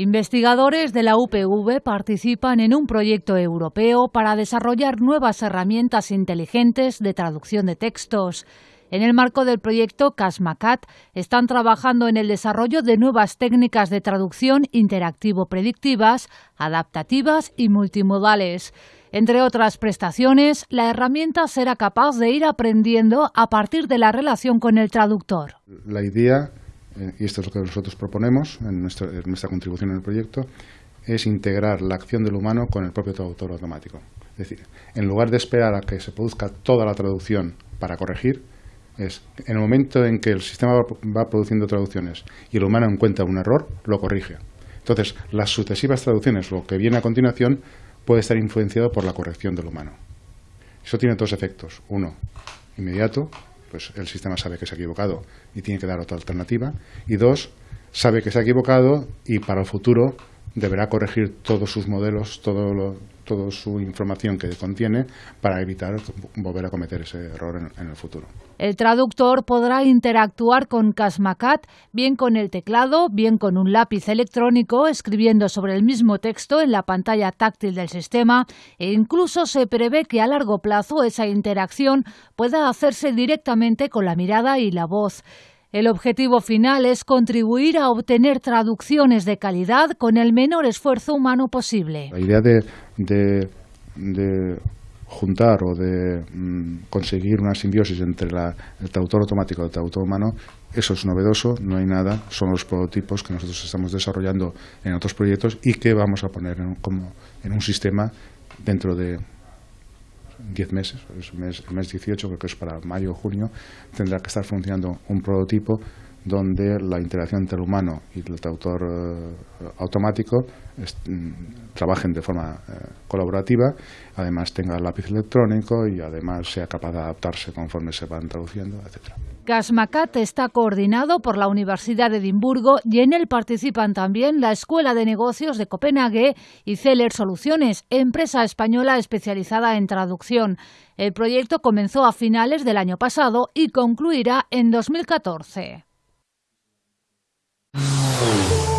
Investigadores de la UPV participan en un proyecto europeo para desarrollar nuevas herramientas inteligentes de traducción de textos. En el marco del proyecto CASMACAT están trabajando en el desarrollo de nuevas técnicas de traducción interactivo predictivas, adaptativas y multimodales. Entre otras prestaciones, la herramienta será capaz de ir aprendiendo a partir de la relación con el traductor. La idea eh, y esto es lo que nosotros proponemos en nuestra, contribución en el proyecto, es integrar la acción del humano con el propio traductor automático. Es decir, en lugar de esperar a que se produzca toda la traducción para corregir, es en el momento en que el sistema va produciendo traducciones y el humano encuentra un error, lo corrige. Entonces, las sucesivas traducciones, lo que viene a continuación, puede estar influenciado por la corrección del humano. Eso tiene dos efectos. Uno, inmediato, pues el sistema sabe que se ha equivocado y tiene que dar otra alternativa. Y dos, sabe que se ha equivocado y para el futuro deberá corregir todos sus modelos, todo toda su información que contiene para evitar volver a cometer ese error en, el futuro. El traductor podrá interactuar con Casmacat bien con el teclado, bien con un lápiz electrónico, escribiendo sobre el mismo texto en la pantalla táctil del sistema e incluso se prevé que a largo plazo esa interacción pueda hacerse directamente con la mirada y la voz. El objetivo final es contribuir a obtener traducciones de calidad con el menor esfuerzo humano posible. La idea de, juntar o de mm, conseguir una simbiosis entre el traductor automático y el traductor humano, eso es novedoso, no hay nada, son los prototipos que nosotros estamos desarrollando en otros proyectos y que vamos a poner como, en un sistema dentro de 10 meses, el mes, el mes 18, creo que es para mayo o junio, tendrá que estar funcionando un prototipo donde la interacción entre el humano y el traductor eh, automático mm, trabajen de forma eh, colaborativa, además tenga lápiz electrónico y además sea capaz de adaptarse conforme se van traduciendo, etcétera. Casmacat está coordinado por la Universidad de Edimburgo y en él participan también la Escuela de Negocios de Copenhague y Celer Soluciones, empresa española especializada en traducción. El proyecto comenzó a finales del año pasado y concluirá en 2014. Oh.